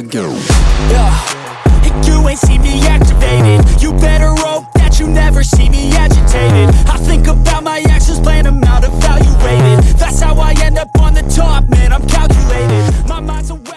go. Yeah, you ain't see me activated You better hope that you never see me agitated. I think about my actions, plan them out, evaluated That's how I end up on the top, man, I'm calculated. My mind's a weapon.